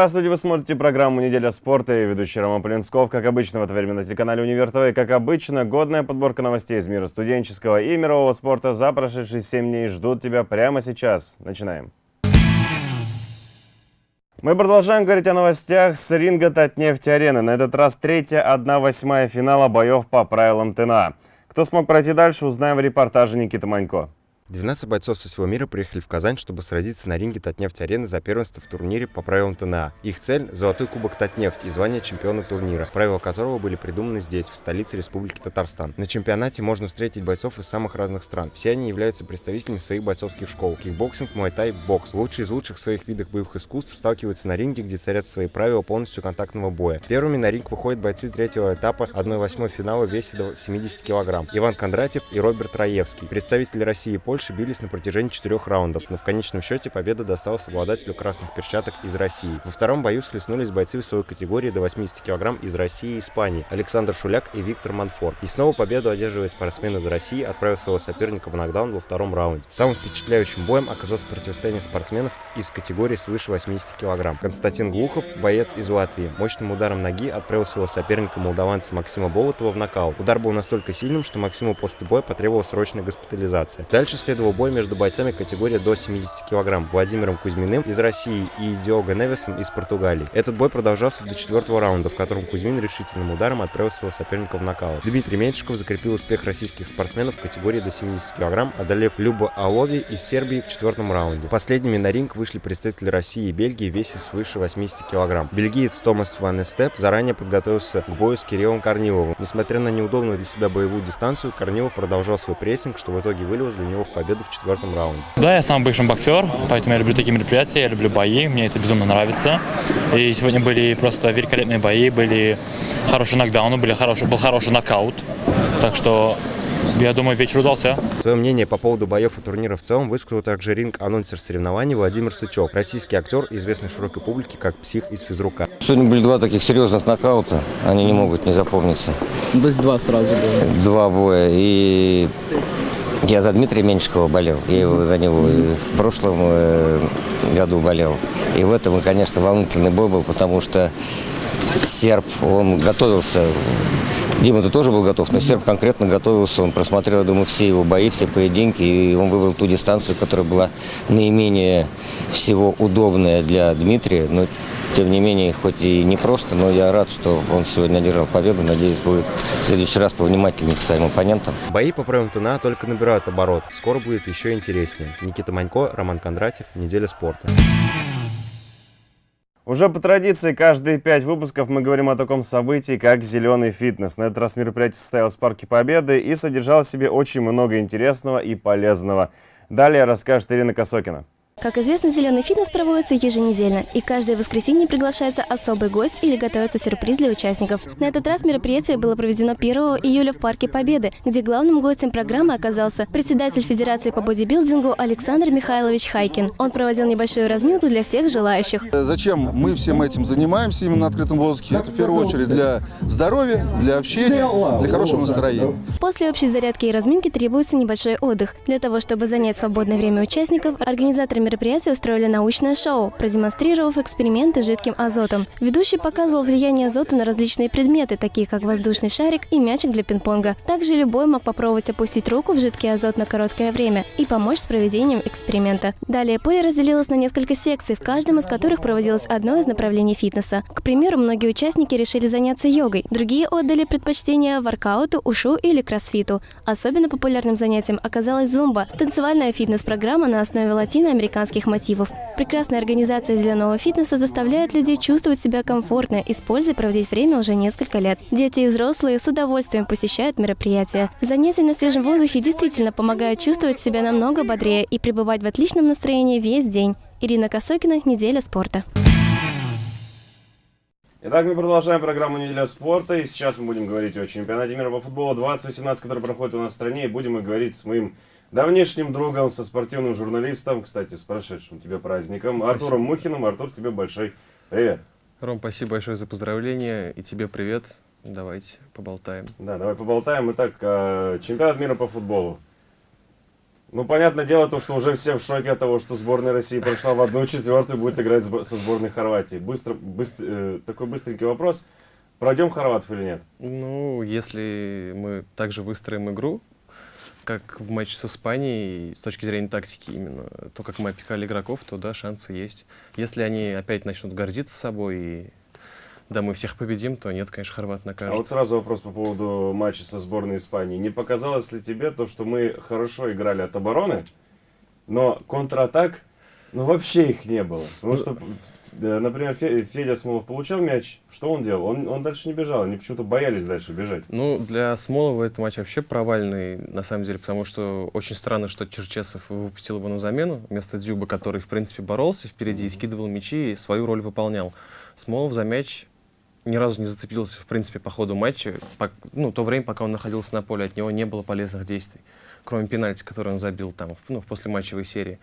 Здравствуйте, вы смотрите программу «Неделя спорта» и ведущий Роман Полинсков. Как обычно, в это время на телеканале «Универ ТВ». Как обычно, годная подборка новостей из мира студенческого и мирового спорта за прошедшие 7 дней ждут тебя прямо сейчас. Начинаем. Мы продолжаем говорить о новостях с ринга Татнефть-арены. На этот раз третья, одна восьмая финала боев по правилам ТНА. Кто смог пройти дальше, узнаем в репортаже Никиты Манько. 12 бойцов со всего мира приехали в Казань, чтобы сразиться на ринге Татнефть-арены за первенство в турнире по правилам ТНА. Их цель – золотой кубок Татнефть и звание чемпиона турнира, правила которого были придуманы здесь, в столице Республики Татарстан. На чемпионате можно встретить бойцов из самых разных стран. Все они являются представителями своих бойцовских школ – кикбоксинг, муайтай, бокс. Лучшие из лучших своих видов боевых искусств сталкиваются на ринге, где царят свои правила полностью контактного боя. Первыми на ринг выходят бойцы третьего этапа 1-8 финала в весе до 70 кг. Иван Кондратьев и Роберт Раевский. Представители России и Польши бились на протяжении четырех раундов, но в конечном счете победа досталась обладателю красных перчаток из России. Во втором бою схлестнулись бойцы весовой категории до 80 кг из России и Испании Александр Шуляк и Виктор Манфор. И снова победу одерживает спортсмен из России, отправив своего соперника в нокдаун во втором раунде. Самым впечатляющим боем оказалось противостояние спортсменов из категории свыше 80 кг. Константин Глухов, боец из Латвии, мощным ударом ноги отправил своего соперника молдаванца Максима Болотова в нокаут. Удар был настолько сильным, что Максиму после боя потребовалась срочная госпитализация. Дальше следовал бой между бойцами категории до 70 кг Владимиром Кузьминым из России и Диого Невесом из Португалии. Этот бой продолжался до четвертого раунда, в котором Кузьмин решительным ударом отправил своего соперника в нокаут. Дмитрий Меньшиков закрепил успех российских спортсменов в категории до 70 кг, одолев Любу Алови из Сербии в четвертом раунде. Последними на ринг вышли представители России и Бельгии в весе свыше 80 кг. Бельгиец Томас Ван Эстеп заранее подготовился к бою с Кириллом Корниловым. Несмотря на неудобную для себя боевую дистанцию, Корнилов продолжал свой прессинг, что в итоге вылилось для него в победу в четвертом раунде. Да, я сам бывший боксер, поэтому я люблю такие мероприятия, я люблю бои, мне это безумно нравится. И сегодня были просто великолепные бои, были хорошие нокдауны, были хороший, был хороший нокаут. Так что я думаю, вечер удался. Свое мнение по поводу боев и турнира в целом высказал также ринг-анонсер соревнований Владимир Сычев, российский актер, известный широкой публике как псих из физрука. Сегодня были два таких серьезных нокаута, они не могут не запомниться. То есть два сразу было? Два боя, и я за Дмитрия Меньшикова болел, я его за него в прошлом э, году болел. И в этом, конечно, волнительный бой был, потому что серб, он готовился, Дима, ты тоже был готов, но серб конкретно готовился, он просмотрел, я думаю, все его бои, все поединки, и он выбрал ту дистанцию, которая была наименее всего удобная для Дмитрия, но тем не менее, хоть и не просто, но я рад, что он сегодня одержал победу. Надеюсь, будет в следующий раз повнимательнее к своим оппонентам. Бои по правилам ТНА только набирают оборот. Скоро будет еще интереснее. Никита Манько, Роман Кондратьев, Неделя спорта. Уже по традиции, каждые пять выпусков мы говорим о таком событии, как «Зеленый фитнес». На этот раз мероприятие состоялось в Парке Победы и содержало в себе очень много интересного и полезного. Далее расскажет Ирина Косокина. Как известно, зеленый фитнес проводится еженедельно, и каждое воскресенье приглашается особый гость или готовится сюрприз для участников. На этот раз мероприятие было проведено 1 июля в Парке Победы, где главным гостем программы оказался председатель Федерации по бодибилдингу Александр Михайлович Хайкин. Он проводил небольшую разминку для всех желающих. Зачем мы всем этим занимаемся именно на открытом воздухе? Это в первую очередь для здоровья, для общения, для хорошего настроения. После общей зарядки и разминки требуется небольшой отдых. Для того, чтобы занять свободное время участников, организаторы мероприятия устроили научное шоу, продемонстрировав эксперименты с жидким азотом. Ведущий показывал влияние азота на различные предметы, такие как воздушный шарик и мячик для пинг-понга. Также любой мог попробовать опустить руку в жидкий азот на короткое время и помочь с проведением эксперимента. Далее поле разделилось на несколько секций, в каждом из которых проводилось одно из направлений фитнеса. К примеру, многие участники решили заняться йогой, другие отдали предпочтение воркауту, ушу или кроссфиту. Особенно популярным занятием оказалась зумба – танцевальная фитнес-программа на основе латиноамериканских американских мотивов. Прекрасная организация зеленого фитнеса заставляет людей чувствовать себя комфортно и с проводить время уже несколько лет. Дети и взрослые с удовольствием посещают мероприятия. Занятия на свежем воздухе действительно помогают чувствовать себя намного бодрее и пребывать в отличном настроении весь день. Ирина Косокина, «Неделя спорта». Итак, мы продолжаем программу «Неделя спорта», и сейчас мы будем говорить о чемпионате мира по футболу 2018, который проходит у нас в стране, и будем мы говорить с моим давнишним другом, со спортивным журналистом, кстати, с прошедшим тебе праздником, Артуром Мухиным. Артур, тебе большой привет. Ром, спасибо большое за поздравления, и тебе привет. Давайте поболтаем. Да, давай поболтаем. Итак, э, чемпионат мира по футболу. Ну, понятное дело, то, что уже все в шоке от того, что сборная России прошла в одну четвертую, будет играть со сборной Хорватии. Быстро, быстр- э, такой быстренький вопрос. Пройдем хорватов или нет? Ну, если мы также выстроим игру, как в матче с Испанией, с точки зрения тактики именно, то, как мы опекали игроков, то да, шансы есть. Если они опять начнут гордиться собой и да, мы всех победим, то нет, конечно, хорват А накажет. вот сразу вопрос по поводу матча со сборной Испании. Не показалось ли тебе то, что мы хорошо играли от обороны, но контратак, ну вообще их не было? Потому что, э, например, Фе- Федя Смолов получал мяч, что он делал? Он, он дальше не бежал, они почему-то боялись дальше бежать. Ну, для Смолова этот матч вообще провальный, на самом деле, потому что очень странно, что Черчесов выпустил его на замену вместо Дзюба, который, в принципе, боролся впереди и скидывал мячи и свою роль выполнял. Смолов за мяч ни разу не зацепился, в принципе, по ходу матча. По- ну, то время, пока он находился на поле, от него не было полезных действий, кроме пенальти, который он забил там, в, ну, в послематчевой серии.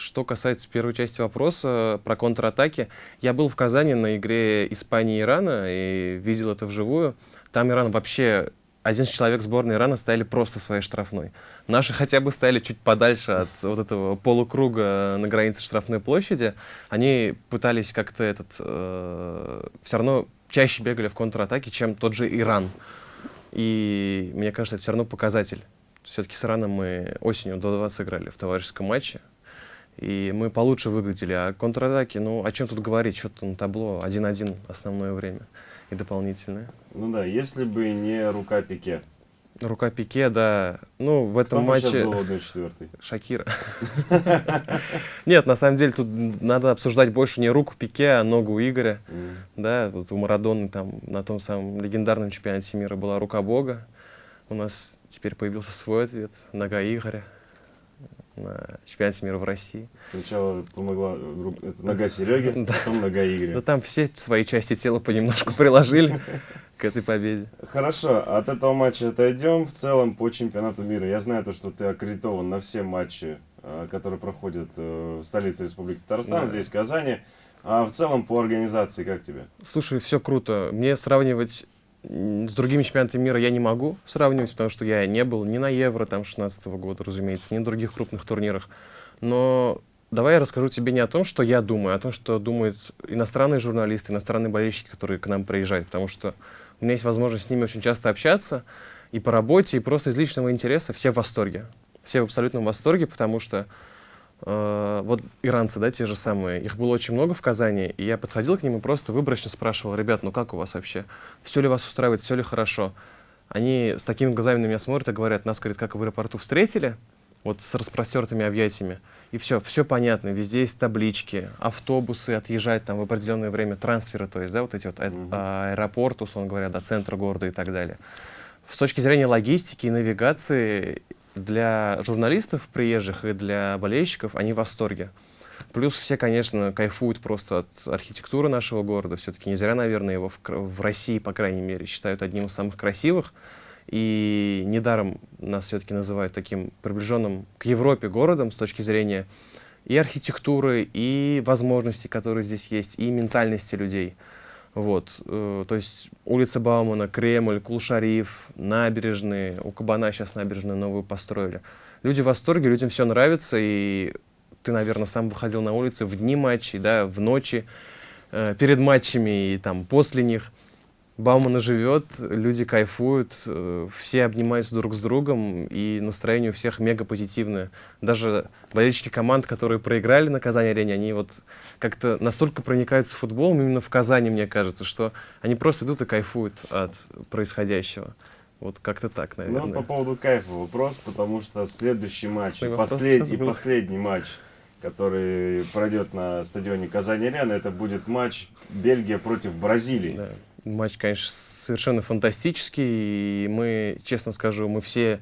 Что касается первой части вопроса про контратаки, я был в Казани на игре Испании и Ирана и видел это вживую. Там Иран вообще один человек сборной Ирана стояли просто в своей штрафной. Наши хотя бы стояли чуть подальше от вот этого полукруга на границе штрафной площади. Они пытались как-то этот... все равно чаще бегали в контратаке, чем тот же Иран. И мне кажется, это все равно показатель. Все-таки с Ираном мы осенью до 2 сыграли в товарищеском матче. И мы получше выглядели. А контратаки, ну, о чем тут говорить? Что-то на табло 1-1 основное время и дополнительное. Ну да, если бы не рука Пике. Рука Пике, да. Ну, в этом Кто матче... был 1-4? Шакира. Нет, на самом деле тут надо обсуждать больше не руку Пике, а ногу Игоря. Да, вот у Марадоны там на том самом легендарном чемпионате мира была рука Бога. У нас теперь появился свой ответ. Нога Игоря на чемпионате мира в России. Сначала помогла это нога Сереги, Да. потом нога Игоря. Да там все свои части тела понемножку приложили к этой победе. Хорошо, от этого матча отойдем. В целом по чемпионату мира. Я знаю то, что ты аккредитован на все матчи, э, которые проходят э, в столице Республики Татарстан, Да. здесь в Казани. А в целом по организации как тебе? Слушай, все круто. Мне сравнивать с другими чемпионатами мира я не могу сравнивать, потому что я не был ни на Евро там 16 года, разумеется, ни на других крупных турнирах. Но давай я расскажу тебе не о том, что я думаю, а о том, что думают иностранные журналисты, иностранные болельщики, которые к нам приезжают, потому что у меня есть возможность с ними очень часто общаться и по работе, и просто из личного интереса. Все в восторге. Все в абсолютном восторге, потому что вот иранцы, да, те же самые, их было очень много в Казани, и я подходил к ним и просто выборочно спрашивал, ребят, ну как у вас вообще? Все ли вас устраивает, все ли хорошо? Они с такими глазами на меня смотрят и говорят, нас, говорит, как в аэропорту встретили, вот с распростертыми объятиями, и все, все понятно, везде есть таблички, автобусы отъезжают там в определенное время, трансферы, то есть, да, вот эти вот Мгм. а- аэропорт, условно говоря, до центра города и так далее. С точки зрения логистики и навигации для журналистов приезжих и для болельщиков они в восторге. Плюс все, конечно, кайфуют просто от архитектуры нашего города. Все-таки не зря, наверное, его в, в России, по крайней мере, считают одним из самых красивых. И недаром нас все-таки называют таким приближенным к Европе городом с точки зрения и архитектуры, и возможностей, которые здесь есть, и ментальности людей. Вот, э, то есть улица Баумана, Кремль, Кулшариф, набережные, у Кабана сейчас набережную новую построили. Люди в восторге, людям все нравится, и ты, наверное, сам выходил на улицы в дни матчей, да, в ночи, э, перед матчами и там после них. Баумана живет, люди кайфуют, э, все обнимаются друг с другом, и настроение у всех мега позитивное. Даже болельщики команд, которые проиграли на Казани-арене, они вот как-то настолько проникаются футболом именно в Казани, мне кажется, что они просто идут и кайфуют от происходящего. Вот как-то так, Ну, наверное. вот по поводу кайфа вопрос, потому что следующий матч, Классный и, вопрос послед- сейчас и был. последний матч, который пройдет на стадионе Казани-Арена, это будет матч Бельгия против Бразилии. Да. Матч, конечно, совершенно фантастический. И мы, честно скажу, мы все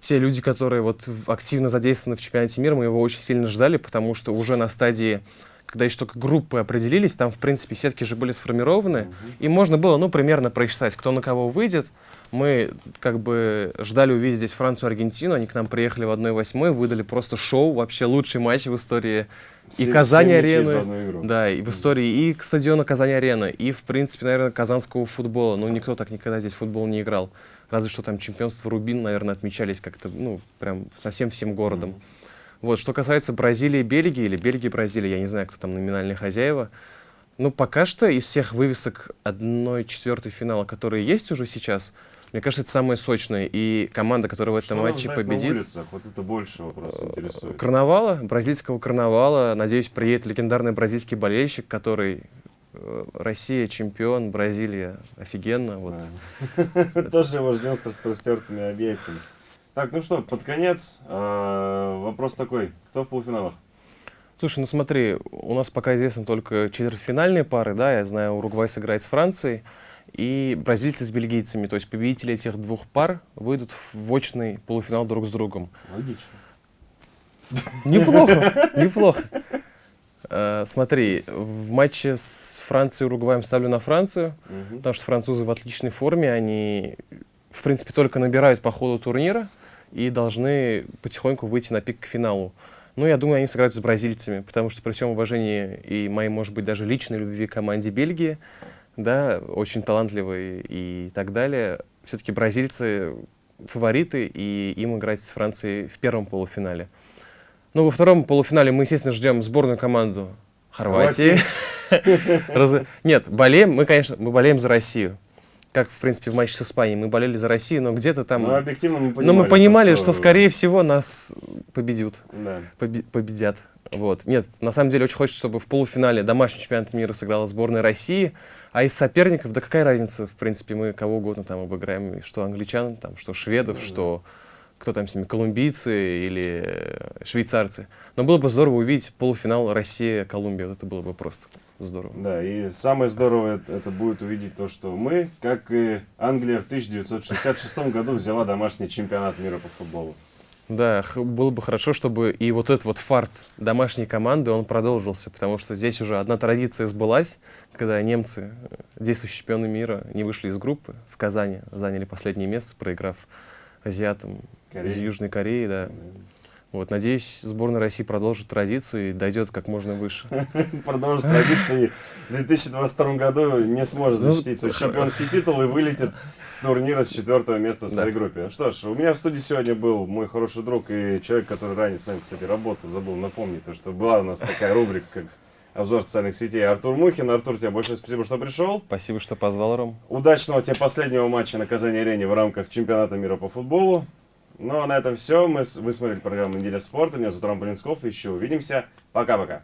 те люди, которые вот активно задействованы в чемпионате мира, мы его очень сильно ждали, потому что уже на стадии, когда еще только группы определились, там, в принципе, сетки же были сформированы, и можно было, ну, примерно просчитать, кто на кого выйдет. Мы как бы ждали увидеть здесь Францию, Аргентину, они к нам приехали в 1-8, выдали просто шоу, вообще лучший матч в истории и Казани-арены. Да, и в истории и к стадиону Казани-Арена, и, в принципе, наверное, казанского футбола. Ну, никто так никогда здесь футбол не играл. Разве что там чемпионство Рубин, наверное, отмечались как-то, ну, прям совсем всем городом. Вот, что касается Бразилии и Бельгии, или Бельгии и Бразилии, я не знаю, кто там номинальные хозяева, ну, пока что из всех вывесок 1-4 финала, которые есть уже сейчас, мне кажется, это самое сочное. И команда, которая в этом Что матче победит... на улицах? Вот это больше вопрос интересует. Карнавала, бразильского карнавала. Надеюсь, приедет легендарный бразильский болельщик, который э, Россия чемпион, Бразилия офигенно. Вот. Тоже его ждем с распростертыми объятиями. Так, ну что, под конец э, вопрос такой. Кто в полуфиналах? Слушай, ну смотри, у нас пока известны только четвертьфинальные пары, да, я знаю, Уругвай сыграет с Францией, и бразильцы с бельгийцами, то есть победители этих двух пар выйдут в очный полуфинал друг с другом. Логично. Неплохо, неплохо. Э, Смотри, в матче с Францией и Уругваем ставлю на Францию, потому что французы в отличной форме, они, в принципе, только набирают по ходу турнира и должны потихоньку выйти на пик к финалу. Ну, я думаю, они сыграют с бразильцами, потому что при всем уважении и моей, может быть, даже личной любви к команде Бельгии, да, очень талантливые и так далее, все-таки бразильцы фавориты, и им играть с Францией в первом полуфинале. Ну, во втором полуфинале мы, естественно, ждем сборную команду Хорватии. Нет, болеем, мы, конечно, мы болеем за Россию. Как, в принципе, в матче с Испанией. Мы болели за Россию, но где-то там... Ну, объективно мы понимали. Но мы понимали, то, что, скорее всего, нас победят. Да. Победят. Вот. Нет, на самом деле очень хочется, чтобы в полуфинале домашний чемпионат мира сыграла сборная России, а из соперников, да какая разница, в принципе, мы кого угодно там обыграем, что англичан, там, что шведов, что кто там с ними, колумбийцы или э, швейцарцы. Но было бы здорово увидеть полуфинал Россия-Колумбия, вот это было бы просто здорово. Да, и самое здоровое это будет увидеть то, что мы, как и Англия в 1966 году взяла домашний чемпионат мира по футболу. Да, было бы хорошо, чтобы и вот этот вот фарт домашней команды, он продолжился, потому что здесь уже одна традиция сбылась, когда немцы, э, действующие чемпионы мира, не вышли из группы в Казани, заняли последнее место, проиграв азиатам Корея. из Южной Кореи, да. Вот, надеюсь, сборная России продолжит традицию и дойдет как можно выше. Продолжит традиции. В 2022 году не сможет Ну, защитить свой чемпионский титул и вылетит с турнира с четвертого места в своей группе. Ну что ж, у меня в студии сегодня был мой хороший друг и человек, который ранее с нами, кстати, работал, забыл напомнить, то, что была у нас такая рубрика, как обзор социальных сетей Артур Мухин. Артур, тебе большое спасибо, что пришел. Спасибо, что позвал, Ром. Удачного тебе последнего матча на Казани-арене в рамках чемпионата мира по футболу. Ну а на этом все. Мы, вы смотрели программу «Неделя спорта». Меня зовут Рам Полинсков. Еще увидимся. Пока-пока.